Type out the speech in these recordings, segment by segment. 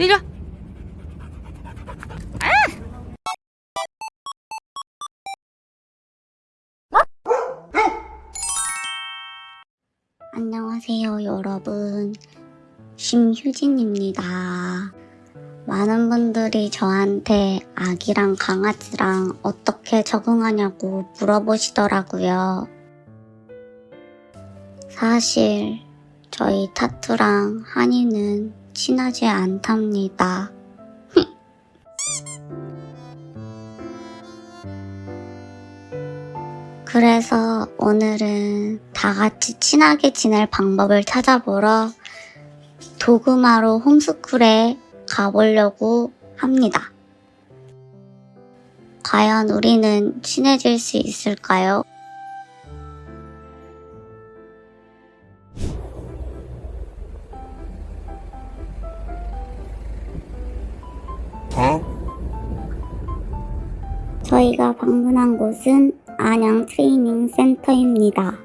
이리 와. 안녕하세요, 여러분. 심휴진입니다. 많은 분들이 저한테 아기랑 강아지랑 어떻게 적응하냐고 물어보시더라고요. 사실, 저희 타투랑 한이는 친하지 않답니다. 그래서 오늘은 다 같이 친하게 지낼 방법을 찾아보러 도그마루 홈스쿨에 가보려고 합니다. 과연 우리는 친해질 수 있을까요? 방문한 곳은 안양 트레이닝 센터입니다.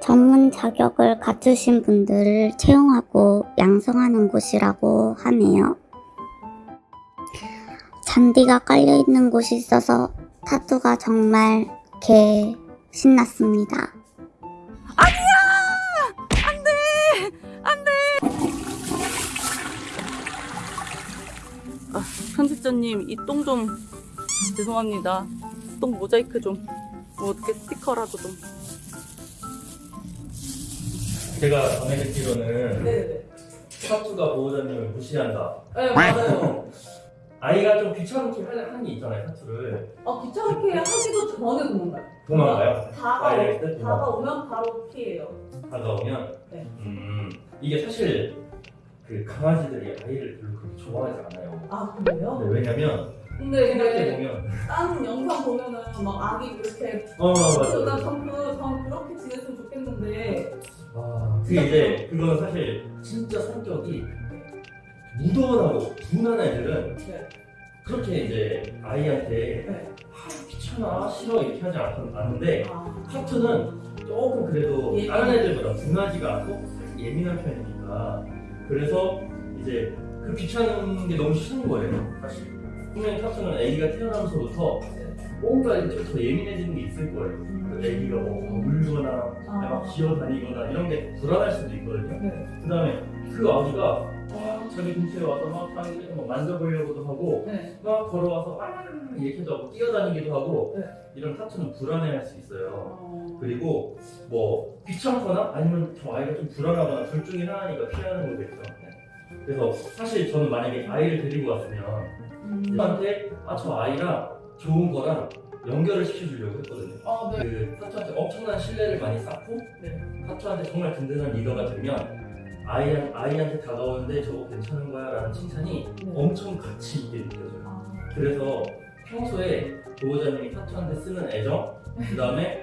전문 자격을 갖추신 분들을 채용하고 양성하는 곳이라고 하네요. 잔디가 깔려있는 곳이 있어서 타투가 정말 개 신났습니다. 편집자님 이 똥 좀 죄송합니다. 똥 모자이크 좀. 뭐 어떻게 스티커라도 좀. 제가 전해 듣기로는 네네. 타투가 보호자님을 무시한다. 네 맞아요. 아이가 좀 귀찮게 하는 한이 있잖아요, 타투를. 어 귀찮게 하기도 전에 도망가요. 도망가요? 다가. 다가오면 바로 피해요. 다가오면. 네. 음, 이게 사실 그 강아지들이 아이를 별로 그렇게 좋아하지 않아요. 아 그래요? 근데 왜냐면 근데 생각해 보면 다른 영상 보면은 막 아기 이렇게 어 그러다 맞아. 전부 전 그렇게 지냈으면 좋겠는데 아, 그게 이제 그거는 사실 진짜 성격이 무던하고 둔한 애들은 네. 그렇게 이제 아이한테 네. 아, 귀찮아 싫어 이렇게 하지 않- 않는데 아, 하트는 조금 그래도. 다른 애들보다 둔하지가 않고 예민한 편이니까 그래서 이제 그 귀찮은 게 너무 싫은 거예요 사실 분명히 하트는 아기가 태어나면서부터 뭔가 이제 더 예민해지는 게 있을 거예요 그 아기가 뭐 울거나 아. 막 기어다니거나 이런 게 불안할 수도 있거든요 네. 그 다음에 그 아기가 막 자기 근처에 와서 막 자기를 막 만져보려고도 하고 네. 막 걸어와서 아 이렇게도 하고 뛰어다니기도 하고 네. 이런 타투는 불안해할 수 있어요 어, 그리고 뭐 귀찮거나 아니면 저 아이가 좀 불안하거나 둘 중에 하나니까 피하는 거겠죠. 네. 그래서 사실 저는 만약에 아이를 데리고 왔으면 음. 저한테 아저 아이랑 좋은 거랑 연결을 시켜주려고 했거든요. 아, 네. 그 타투한테 엄청난 신뢰를 많이 쌓고 네. 타투한테 정말 든든한 리더가 되면 아이, 아이한테 다가오는데 저거 괜찮은 거야 라는 칭찬이 네. 엄청 가치 있게 느껴져요. 아, 그래서 평소에 보호자님이 타투한테 쓰는 애정, 그 다음에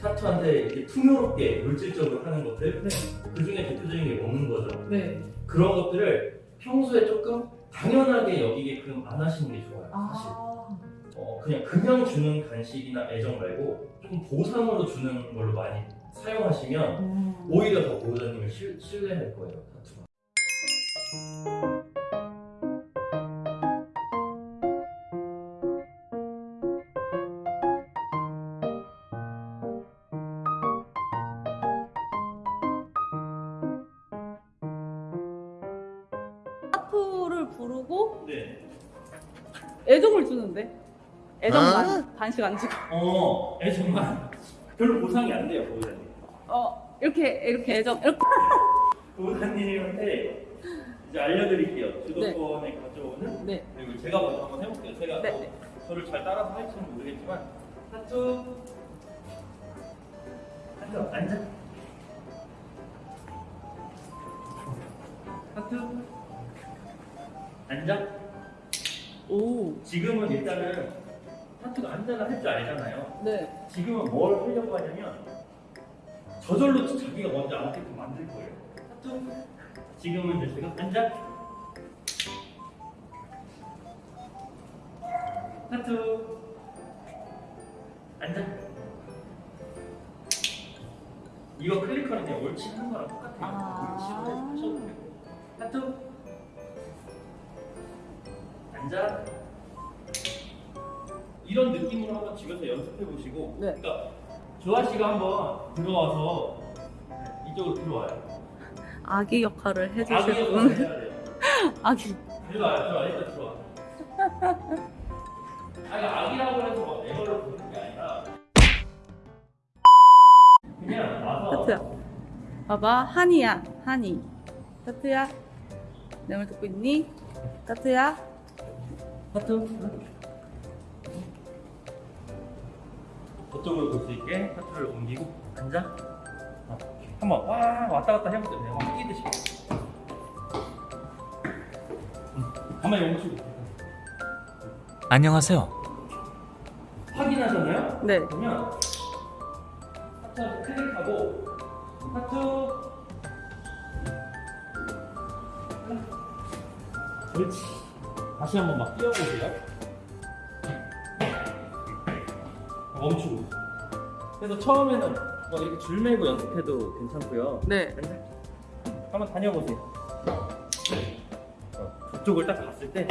타투한테 이렇게 풍요롭게 물질적으로 하는 것들, 네. 그 중에 대표적인 게 먹는 거죠. 네. 그런 것들을 평소에 조금 당연하게 여기게끔 안 하시는 게 좋아요, 사실. 아, 어, 그냥 그냥 주는 간식이나 애정 말고 좀 보상으로 주는 걸로 많이 사용하시면 음. 오히려 더 보호자님을 실, 신뢰할 거예요, 타투가. 타투를 부르고 네. 애정을 주는데 애정만 간식 안 주고 어, 애정만 별로 보상이 안 돼요, 보호자님. 어 이렇게 이렇게 애정 이렇게 보호자님한테 이제 알려드릴게요. 주도권에 가져오는 네 그리고 제가 먼저 한번 해볼게요. 제가 네, 뭐 네. 저를 잘 따라서 할지는 모르겠지만 하트 하트 앉아 하트 앉아 오, 지금은 일단은 하트가 앉아가 할줄 알잖아요. 네. 지금은 뭘 하려고 하냐면 저절로 자기가 먼저 앉게끔 만들 거예요. 하트 지금은 이제 제가 앉아 하트 앉아 이거 클릭하는 게 옳지 하는 거랑 똑같아요. 아. 옳지로 하셔도 되고 하트. 앉아. 이런 느낌으로 한번 집에서 연습해 보시고. 네. 그러니까 조아 씨가 한번 들어와서 이쪽으로 들어와요. 아기 역할을 아기 해주실 역할을 분. 해야 돼요. 아기. 들어와요, 들어와, 일단 들어와. 아니, 아기라고 해서 막 애걸로 부르는 게 아니라 그냥 와서 하트야. 봐봐, 한이야, 한이. 하트야. 내 말 듣고 있니? 하트야. 하트. 저쪽으로 볼 수 있게 하트를 옮기고 앉아. 어, 한번 와 왔다 갔다 해보세요. 그냥 막 뛰듯이. 응. 가만히 멈추고. 안녕하세요. 확인하셨나요? 네. 그러면 하트 클릭하고 하트 그렇지 다시 한번 막 뛰어보세요 멈추고. 그래서 처음에는 뭐 이렇게 줄 매고 연습해도 괜찮고요. 네. 한번 다녀보세요. 어, 그쪽을 딱 봤을 때.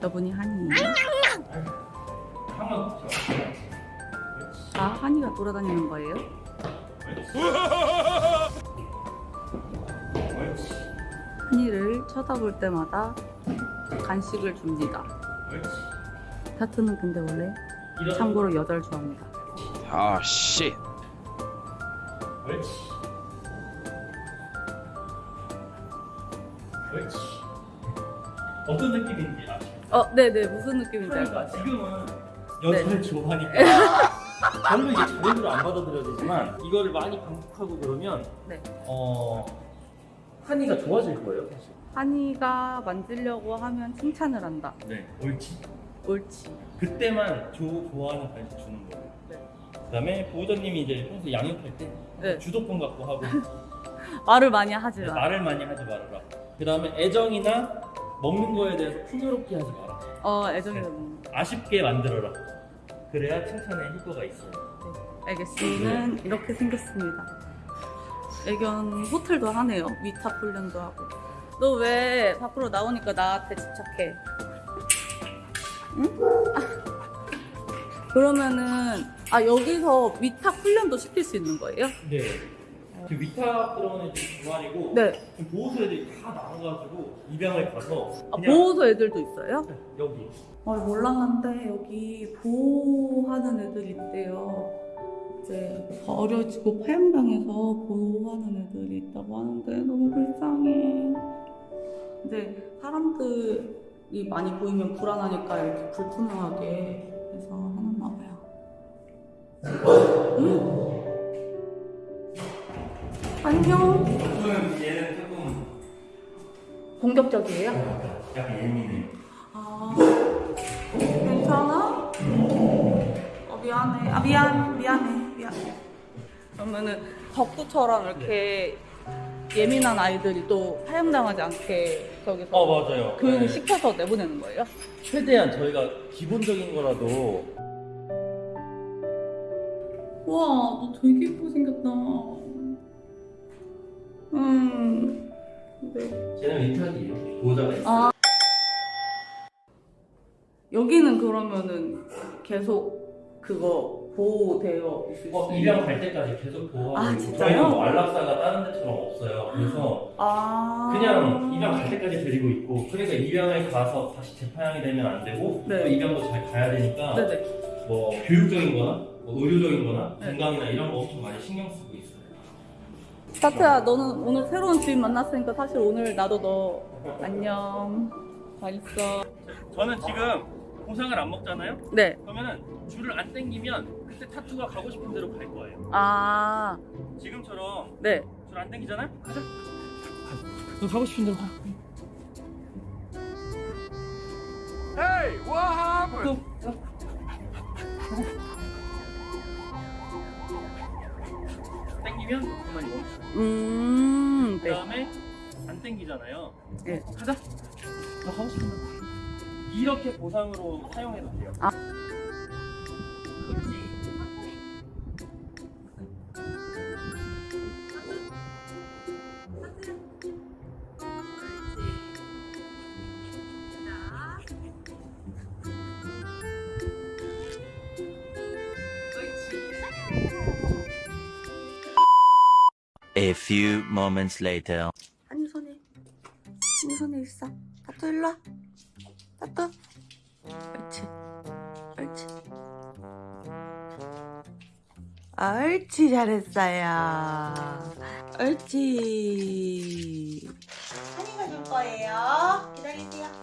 저분이 한이에요. 한번 아, 한이가 돌아다니는 거예요? 한이를 쳐다볼 때마다 간식을 줍니다. 타투는 근데 원래 참고로 여덟 좋아합니다. 아, 씨. 옳지. 옳지. 어떤 느낌인지 아시죠? 어, 네네. 무슨 느낌인지 그러니까. 지금은 여자를 좋아하니까 별로 이게 자연으로 안 받아들여지지만 이거를 많이 반복하고 그러면 네. 어 한이가 좋아질 거예요, 사실. 한이가 만지려고 하면 칭찬을 한다. 네. 옳지. 옳지. 그때만 조, 좋아하는 간식 주는 거예요. 네. 그다음에 보호자님이 이제 평소 양육할 때 네. 주도권 갖고 하고 말을 많이 하지 네, 마. 말을 많이 하지 말아라. 그 다음에 애정이나 먹는 거에 대해서 풍요롭게 하지 마라. 어, 애정이 네. 아쉽게 만들어라. 그래야 칭찬의 효과가 있어요. 알겠습니다. 이렇게 생겼습니다. 애견 호텔도 하네요. 위탁 훈련도 하고. 너 왜 밖으로 나오니까 나한테 집착해? 응? 아, 그러면은 아 여기서 위탁 훈련도 시킬 수 있는 거예요? 네. 그 위탁 애들 두 마리고 네. 지금 보호소 애들이 다 나와가지고 입양을 가서 아, 보호소 애들도 있어요? 네, 여기 아, 몰랐는데 여기 보호하는 애들이 있대요. 이제 버려지고 파양당해서 보호하는 애들이 있다고 하는데 너무 불쌍해. 근데 사람들이 많이 보이면 불안하니까 이렇게 불투명하게 해서 해놨나 봐요. 응? 안녕. 조금 얘는 조금 공격적이에요? 약간 예민해. 아, 괜찮아? 어, 미안해. 아, 미안, 미안해, 미안해. 그러면은 덕구처럼 이렇게 예민한 아이들이 또 파양당하지 않게 저기서 어 맞아요. 교육을 네. 시켜서 내보내는 거예요? 최대한 저희가 기본적인 거라도 우와, 너 되게 예쁘게 생겼다. 음, 네. 쟤는 위탁이에요. 보호자가 있어요. 아. 여기는 그러면은 계속 그거 보호되어 있을 어, 수 입양 갈 때까지 계속 보호하고 아? 저희는 뭐 안락사가 다른 데처럼 없어요. 그래서 아. 그냥 입양 갈 때까지 데리고 있고 그러니까 입양을 가서 다시 재파양이 되면 안 되고 네. 또 입양도 잘 가야 되니까 네네. 뭐 교육적인 거나 뭐 의료적인 거나 네. 건강이나 이런 거 엄청 많이 신경 쓰고 있어요. 타트야, 너는 오늘 새로운 주인 만났으니까 사실 오늘 나도 너 안녕. 잘 있어. 저는 지금 보상을 안 먹잖아요. 네. 그러면은 줄을 안 당기면 그때 타투가 가고 싶은 대로 갈 거예요. 아, 지금처럼 네. 줄안 당기잖아요. 가자. 너 가고 싶은 대로 가. Hey, what happened? 또. 당기면 그만 멈춰. 음, 그 네. 다음에 안 땡기잖아요. 네. 가자. 너 하고 싶은 대로. 이렇게 보상으로 사용해도 돼요. 아. A few moments later. 한유 손에 한유 손에 있어. 따뚜 일로 와. 따뚜 옳지. 옳지. 옳지. 잘했어요. 옳지. 한이가 줄 거예요. 기다리세요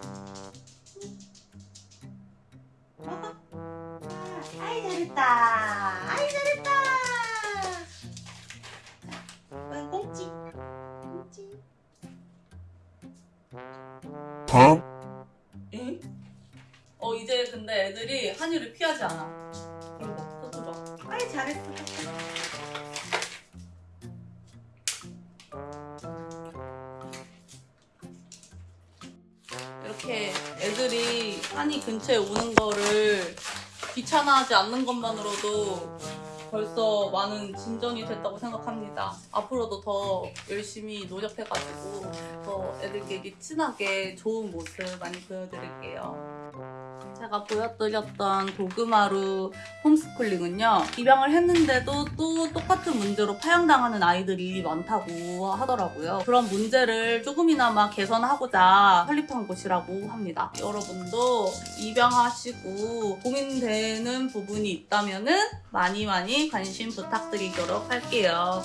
이렇게 애들이 한이 근처에 오는 거를 귀찮아하지 않는 것만으로도 벌써 많은 진전이 됐다고 생각합니다. 앞으로도 더 열심히 노력해가지고 더 애들끼리 친하게 좋은 모습 많이 보여드릴게요. 제가 보여드렸던 도그마루 홈스쿨링은요 입양을 했는데도 또 똑같은 문제로 파양당하는 아이들이 많다고 하더라고요 그런 문제를 조금이나마 개선하고자 설립한 곳이라고 합니다 여러분도 입양하시고 고민되는 부분이 있다면 은 많이 많이 관심 부탁드리도록 할게요.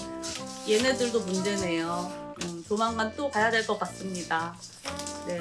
얘네들도 문제네요. 음, 조만간 또 가야 될 것 같습니다. 네